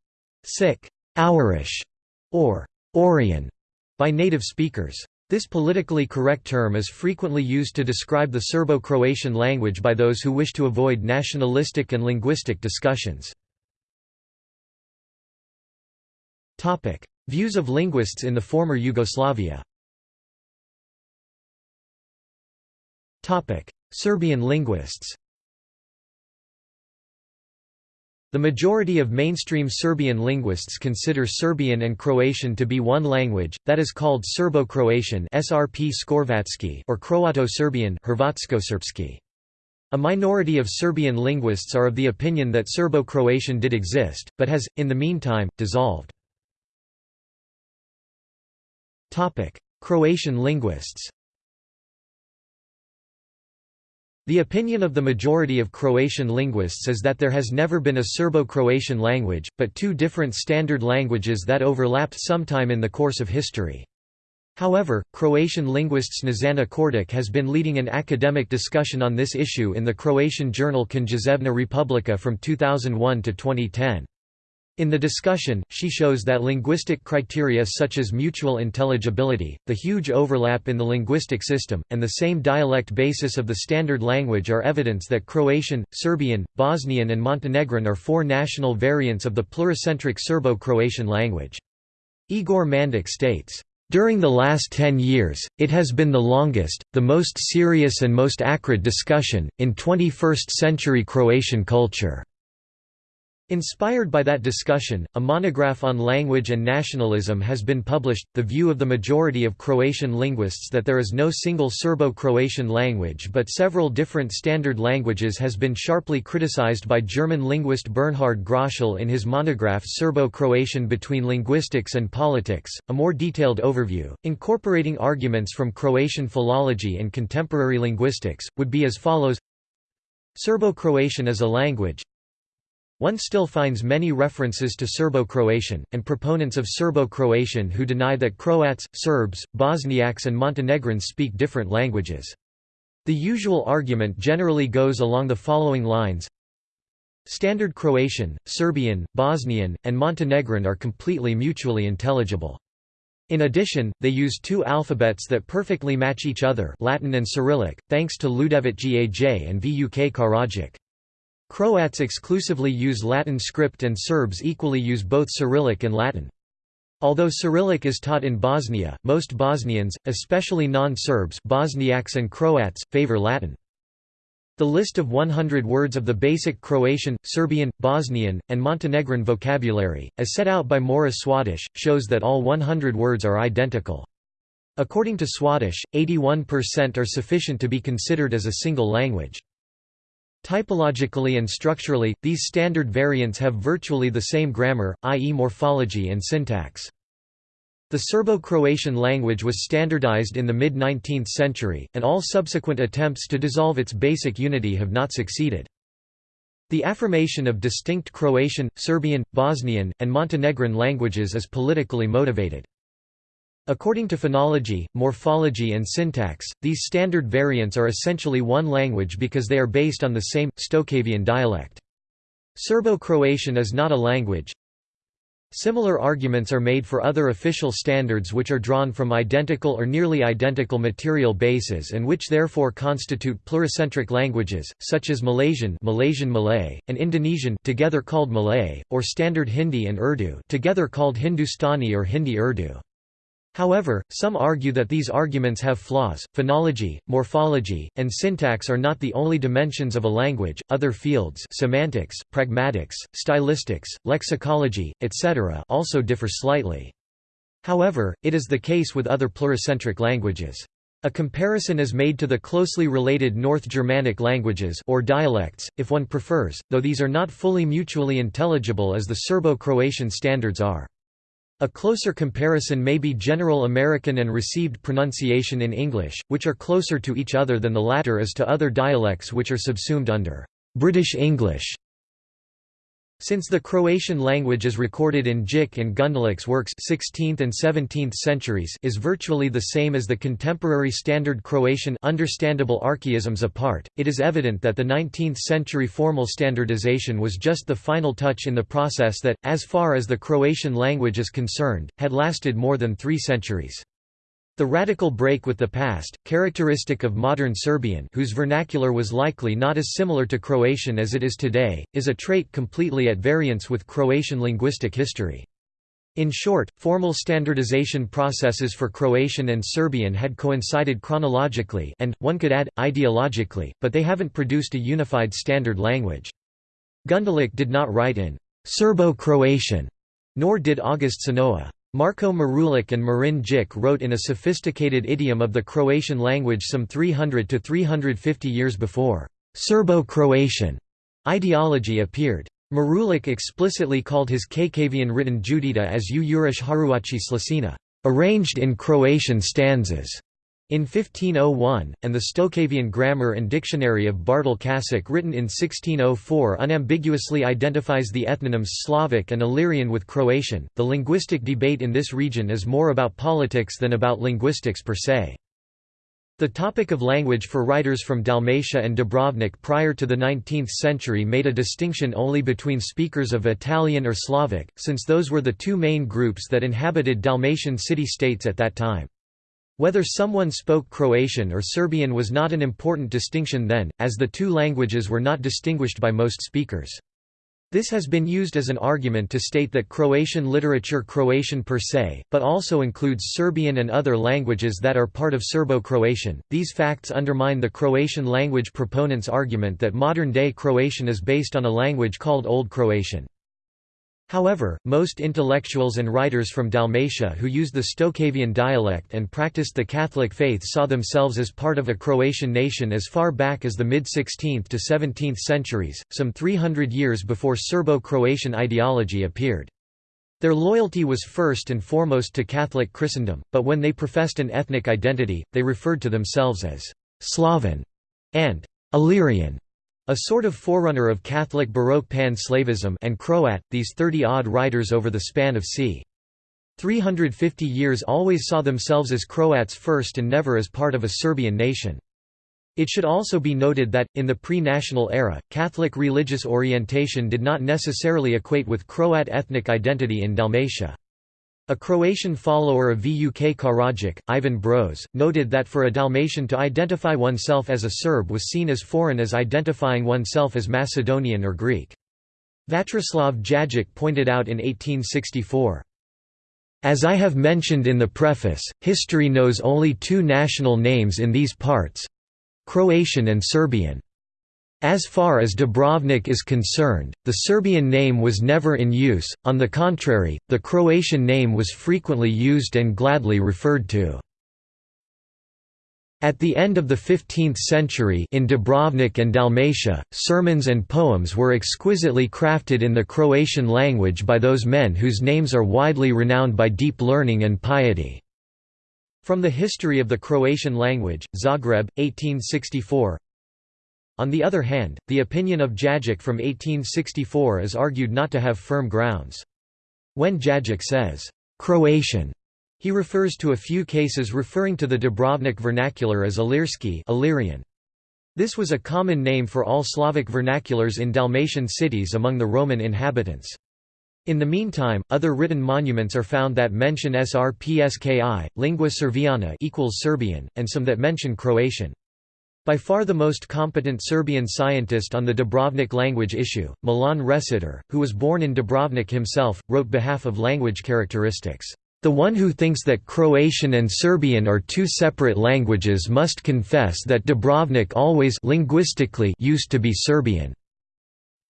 sick, ourish, or Orian, by native speakers. This politically correct term is frequently used to describe the Serbo-Croatian language by those who wish to avoid nationalistic and linguistic discussions. Views of linguists in the former Yugoslavia. Serbian linguists The majority of mainstream Serbian linguists consider Serbian and Croatian to be one language, that is called Serbo-Croatian or Croato-Serbian A minority of Serbian linguists are of the opinion that Serbo-Croatian did exist, but has, in the meantime, dissolved. Croatian linguists The opinion of the majority of Croatian linguists is that there has never been a Serbo-Croatian language, but two different standard languages that overlapped sometime in the course of history. However, Croatian linguist Snježana Kordić has been leading an academic discussion on this issue in the Croatian journal Književna Republika from 2001 to 2010. In the discussion, she shows that linguistic criteria such as mutual intelligibility, the huge overlap in the linguistic system, and the same dialect basis of the standard language are evidence that Croatian, Serbian, Bosnian and Montenegrin are four national variants of the pluricentric Serbo-Croatian language. Igor Mandić states, during the last ten years, it has been the longest, the most serious and most acrid discussion, in 21st-century Croatian culture. Inspired by that discussion, a monograph on language and nationalism has been published. The view of the majority of Croatian linguists that there is no single Serbo Croatian language but several different standard languages has been sharply criticized by German linguist Bernhard Gröschel in his monograph Serbo Croatian Between Linguistics and Politics. A more detailed overview, incorporating arguments from Croatian philology and contemporary linguistics, would be as follows Serbo Croatian is a language, one still finds many references to Serbo-Croatian, and proponents of Serbo-Croatian who deny that Croats, Serbs, Bosniaks and Montenegrins speak different languages. The usual argument generally goes along the following lines Standard Croatian, Serbian, Bosnian, and Montenegrin are completely mutually intelligible. In addition, they use two alphabets that perfectly match each other Latin and Cyrillic, thanks to Ljudevit Gaj and Vuk Karadžić. Croats exclusively use Latin script and Serbs equally use both Cyrillic and Latin. Although Cyrillic is taught in Bosnia, most Bosnians, especially non-Serbs Bosniaks and Croats, favor Latin. The list of 100 words of the basic Croatian, Serbian, Bosnian, and Montenegrin vocabulary, as set out by Mora Swadesh, shows that all 100 words are identical. According to Swadesh, 81% are sufficient to be considered as a single language. Typologically and structurally, these standard variants have virtually the same grammar, i.e. morphology and syntax. The Serbo-Croatian language was standardized in the mid-19th century, and all subsequent attempts to dissolve its basic unity have not succeeded. The affirmation of distinct Croatian, Serbian, Bosnian, and Montenegrin languages is politically motivated. According to phonology, morphology and syntax, these standard variants are essentially one language because they are based on the same, Stocavian dialect. Serbo-Croatian is not a language. Similar arguments are made for other official standards which are drawn from identical or nearly identical material bases and which therefore constitute pluricentric languages, such as Malaysian Malaysian Malay, and Indonesian together called Malay, or Standard Hindi and Urdu together called Hindustani or Hindi Urdu. However, some argue that these arguments have flaws. Phonology, morphology, and syntax are not the only dimensions of a language. Other fields, semantics, pragmatics, stylistics, lexicology, etc., also differ slightly. However, it is the case with other pluricentric languages. A comparison is made to the closely related North Germanic languages or dialects, if one prefers, though these are not fully mutually intelligible as the Serbo-Croatian standards are. A closer comparison may be General American and received pronunciation in English, which are closer to each other than the latter is to other dialects which are subsumed under British English. Since the Croatian language is recorded in Držić and Gundulić's works 16th and 17th centuries is virtually the same as the contemporary Standard Croatian understandable archaisms apart, it is evident that the 19th-century formal standardization was just the final touch in the process that, as far as the Croatian language is concerned, had lasted more than three centuries. The radical break with the past, characteristic of modern Serbian whose vernacular was likely not as similar to Croatian as it is today, is a trait completely at variance with Croatian linguistic history. In short, formal standardization processes for Croatian and Serbian had coincided chronologically and, one could add, ideologically, but they haven't produced a unified standard language. Gundulić did not write in Serbo-Croatian, nor did August Šenoa. Marko Marulić and Marin Držić wrote in a sophisticated idiom of the Croatian language some 300 to 350 years before Serbo-Croatian ideology appeared. Marulić explicitly called his Kakavian written Judita as U Urish Haruachi Slasina, arranged in Croatian stanzas. In 1501, and the Stokavian Grammar and Dictionary of Bartol Kašić written in 1604 unambiguously identifies the ethnonyms Slavic and Illyrian with Croatian. The linguistic debate in this region is more about politics than about linguistics per se. The topic of language for writers from Dalmatia and Dubrovnik prior to the 19th century made a distinction only between speakers of Italian or Slavic, since those were the two main groups that inhabited Dalmatian city-states at that time. Whether someone spoke Croatian or Serbian was not an important distinction then, as the two languages were not distinguished by most speakers. This has been used as an argument to state that Croatian literature Croatian per se, but also includes Serbian and other languages that are part of Serbo-Croatian. These facts undermine the Croatian language proponents' argument that modern-day Croatian is based on a language called Old Croatian. However, most intellectuals and writers from Dalmatia who used the Stokavian dialect and practiced the Catholic faith saw themselves as part of a Croatian nation as far back as the mid-16th to 17th centuries, some 300 years before Serbo-Croatian ideology appeared. Their loyalty was first and foremost to Catholic Christendom, but when they professed an ethnic identity, they referred to themselves as «Slavan» and «Illyrian». A sort of forerunner of Catholic Baroque pan-Slavism and Croat, these 30-odd writers over the span of c. 350 years always saw themselves as Croats first and never as part of a Serbian nation. It should also be noted that, in the pre-national era, Catholic religious orientation did not necessarily equate with Croat ethnic identity in Dalmatia. A Croatian follower of Vuk Karadžić, Ivan Broz, noted that for a Dalmatian to identify oneself as a Serb was seen as foreign as identifying oneself as Macedonian or Greek. Vatroslav Jagić pointed out in 1864, as I have mentioned in the preface, history knows only two national names in these parts—Croatian and Serbian. As far as Dubrovnik is concerned, the Serbian name was never in use, on the contrary, the Croatian name was frequently used and gladly referred to. At the end of the 15th century in Dubrovnik and Dalmatia, sermons and poems were exquisitely crafted in the Croatian language by those men whose names are widely renowned by deep learning and piety. From the History of the Croatian Language, Zagreb, 1864 on the other hand, the opinion of Jagić from 1864 is argued not to have firm grounds. When Jagić says, "'Croatian' he refers to a few cases referring to the Dubrovnik vernacular as Illyrski Illyrian. This was a common name for all Slavic vernaculars in Dalmatian cities among the Roman inhabitants. In the meantime, other written monuments are found that mention Srpski, lingua serviana equals Serbian, and some that mention Croatian. By far the most competent Serbian scientist on the Dubrovnik language issue, Milan Rešetar, who was born in Dubrovnik himself, wrote behalf of language characteristics. The one who thinks that Croatian and Serbian are two separate languages must confess that Dubrovnik always linguistically used to be Serbian.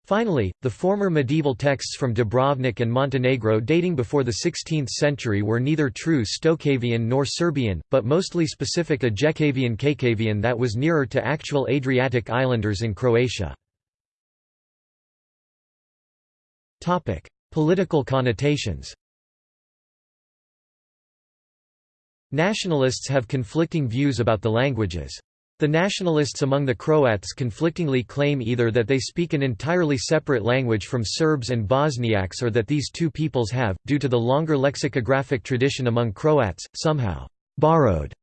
Finally, the former medieval texts from Dubrovnik and Montenegro dating before the 16th century were neither true Stokavian nor Serbian, but mostly specific Ijekavian Kakavian that was nearer to actual Adriatic islanders in Croatia. Political connotations Nationalists have conflicting views about the languages. The nationalists among the Croats conflictingly claim either that they speak an entirely separate language from Serbs and Bosniaks or that these two peoples have, due to the longer lexicographic tradition among Croats, somehow borrowed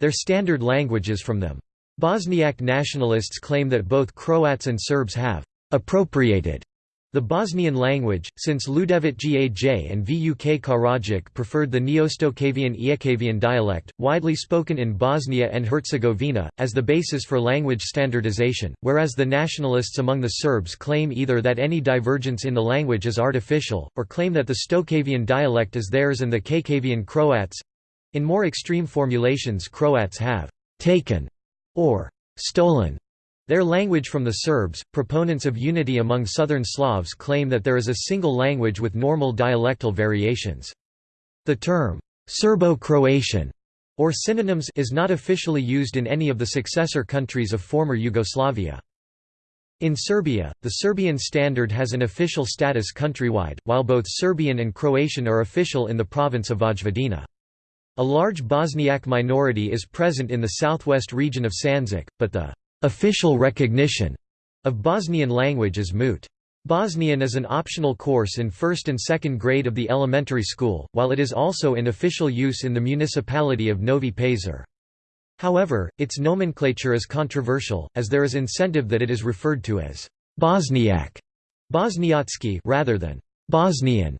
their standard languages from them. Bosniak nationalists claim that both Croats and Serbs have appropriated the Bosnian language, since Ljudevit Gaj and Vuk Karadžić preferred the Neostokavian Ijekavian dialect, widely spoken in Bosnia and Herzegovina, as the basis for language standardization, whereas the nationalists among the Serbs claim either that any divergence in the language is artificial, or claim that the Stokavian dialect is theirs and the Kakavian Croats—in more extreme formulations Croats have «taken» or «stolen» Their language from the Serbs, proponents of unity among Southern Slavs claim that there is a single language with normal dialectal variations. The term, Serbo-Croatian, or synonyms is not officially used in any of the successor countries of former Yugoslavia. In Serbia, the Serbian standard has an official status countrywide, while both Serbian and Croatian are official in the province of Vojvodina. A large Bosniak minority is present in the southwest region of Sandžak, but the official recognition of Bosnian language is moot. Bosnian is an optional course in first and second grade of the elementary school, while it is also in official use in the municipality of Novi Pazar. However, its nomenclature is controversial, as there is incentive that it is referred to as Bosniak Bosniatsky rather than Bosnian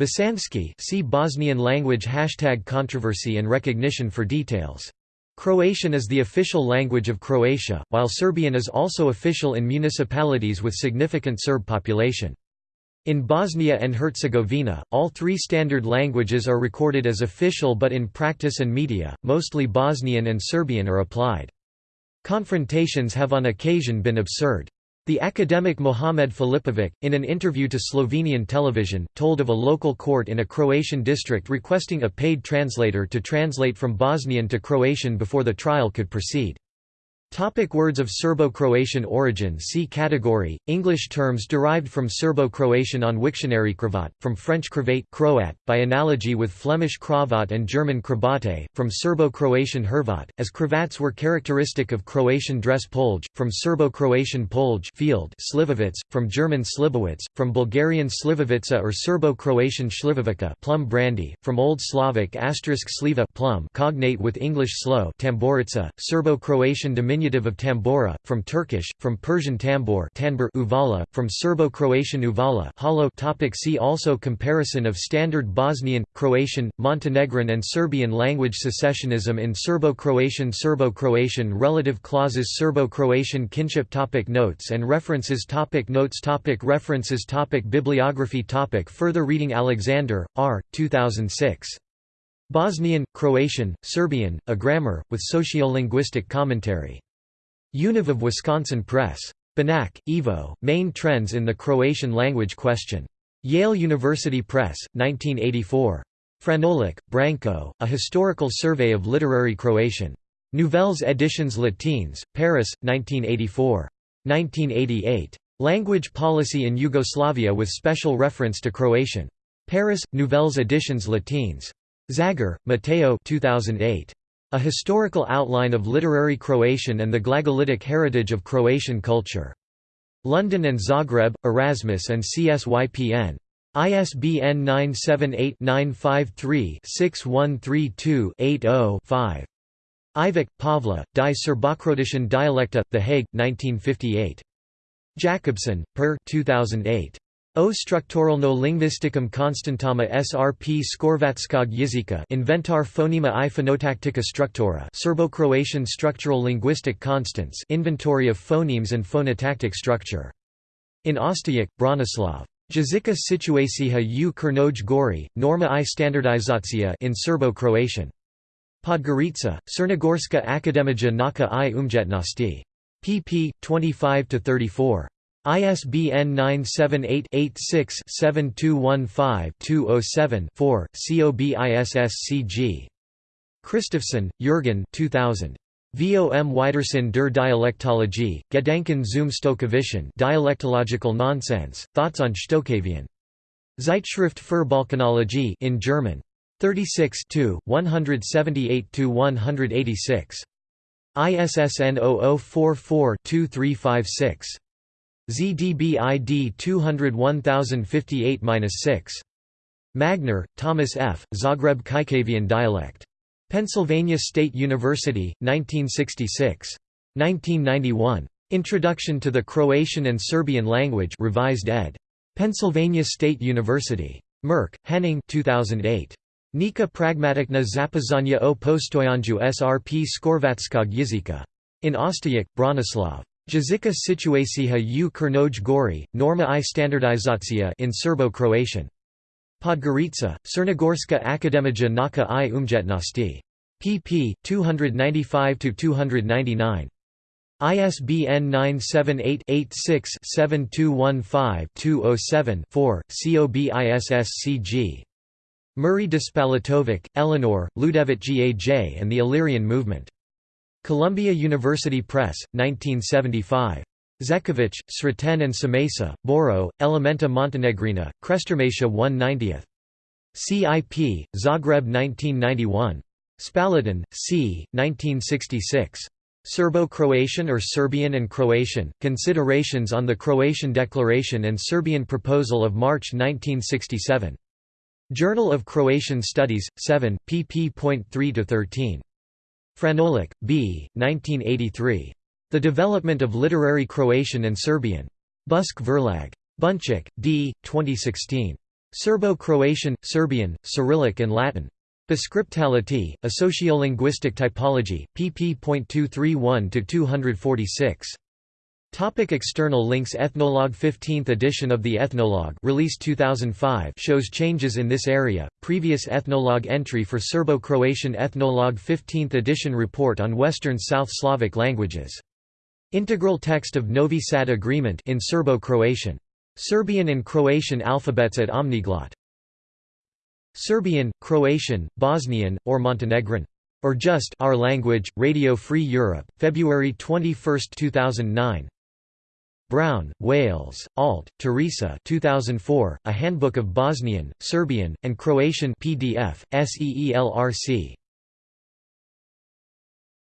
Bosanski see Bosnian language hashtag controversy and recognition for details. Croatian is the official language of Croatia, while Serbian is also official in municipalities with significant Serb population. In Bosnia and Herzegovina, all three standard languages are recorded as official but in practice and media, mostly Bosnian and Serbian are applied. Confrontations have on occasion been absurd. The academic Mohamed Filipović, in an interview to Slovenian television, told of a local court in a Croatian district requesting a paid translator to translate from Bosnian to Croatian before the trial could proceed. Topic words of Serbo-Croatian origin See category, English terms derived from Serbo-Croatian on Wiktionary Cravat, from French cravate Croat, by analogy with Flemish cravat and German kravate, from Serbo-Croatian Hrvat, as cravats were characteristic of Croatian dress polj, from Serbo-Croatian polj field slivovitz, from German slivovitz, from Bulgarian slivovica or Serbo-Croatian shlivovica plum brandy, from Old Slavic asterisk sliva plum cognate with English slow tamborica, Serbo-Croatian diminutive diminutive of tambora, from Turkish, from Persian tambor tanbur uvala, from Serbo-Croatian uvala hollow topic See also Comparison of Standard Bosnian, Croatian, Montenegrin and Serbian language Secessionism in Serbo-Croatian Serbo-Croatian Relative clauses Serbo-Croatian kinship topic Notes and references topic Notes topic References topic Bibliography topic Further reading Alexander, R. 2006. Bosnian, Croatian, Serbian, A Grammar, with Sociolinguistic Commentary. Univ of Wisconsin Press. Banach, Ivo, Main Trends in the Croatian Language Question. Yale University Press, 1984. Franolić, Branko, A Historical Survey of Literary Croatian. Nouvelles Editions Latines, Paris, 1984. 1988. Language Policy in Yugoslavia with special reference to Croatian. Paris, Nouvelles Editions Latines. Zager, Matteo 2008. A Historical Outline of Literary Croatian and the Glagolitic Heritage of Croatian Culture. London and Zagreb, Erasmus and CSYPN. ISBN 978-953-6132-80-5. Ivic, Pavla, Die Serbokroatischen Dialekte, The Hague, 1958. Jacobson, Per 2008. O strukturalno linguisticum konstantama srp skorvatskog jezika Inventar phonema i phenotaktika struktura Serbo-Croatian structural linguistic constants Inventory of phonemes and phonotactic structure. In Ostajek, Bronislav. Jezika situacija u Kernoj Gori, norma i standardizacija in Serbo-Croatian. Podgorica, Crnogorska akademija naka i umjetnosti. pp. 25–34. ISBN 978-86-7215-207-4, COBISSCG. Kristofsson, Jürgen 2000. Vom Widersen der Dialektologie, Gedanken zum Stockavischen Dialektological Nonsense, Thoughts on Stockavian. Zeitschrift für Balkanologie in German. 36 178–186. ISSN 0044-2356. ZDBID 201058-6. Magner, Thomas F., Zagreb Kajkavian dialect. Pennsylvania State University, 1966. 1991. Introduction to the Croatian and Serbian Language revised ed. Pennsylvania State University. Merk, Henning 2008. Nika pragmatikna zapazania o postojanju srp skorvatskog jezika. In Ostajek, Bronislav. Jezika situacija u Kernoj Gori, norma i standardizacija in Serbo-Croatian. Podgorica, Crnogorska akademija naka i umjetnosti. pp. 295–299. ISBN 978-86-7215-207-4, COBISSCG. Murray Despalatovic, Eleanor, Ljudevit Gaj and the Illyrian Movement. Columbia University Press, 1975. Zekovic, Sreten and Samesa, Boro, Elementa Montenegrina, Krestermatia 1 90th. CIP, Zagreb 1991. Spalladin, C. 1966. Serbo-Croatian or Serbian and Croatian, Considerations on the Croatian Declaration and Serbian Proposal of March 1967. Journal of Croatian Studies, 7, pp.3–13. Franolić, B. 1983. The Development of Literary Croatian and Serbian. Busk Verlag. Bunčić, D. 2016. Serbo-Croatian, Serbian, Cyrillic and Latin. Beskriptality, a sociolinguistic typology, pp.231–246. Topic external links Ethnologue 15th edition of the Ethnologue released 2005 shows changes in this area. Previous Ethnologue entry for Serbo-Croatian Ethnologue 15th edition report on Western South Slavic languages. Integral text of Novi Sad Agreement in Serbo-Croatian. Serbian and Croatian alphabets at Omniglot. Serbian, Croatian, Bosnian, or Montenegrin. Or just Our Language, Radio Free Europe, February 21, 2009. Brown, Wayles, Alt, Teresa 2004, A Handbook of Bosnian, Serbian, and Croatian PDF, SEELRC.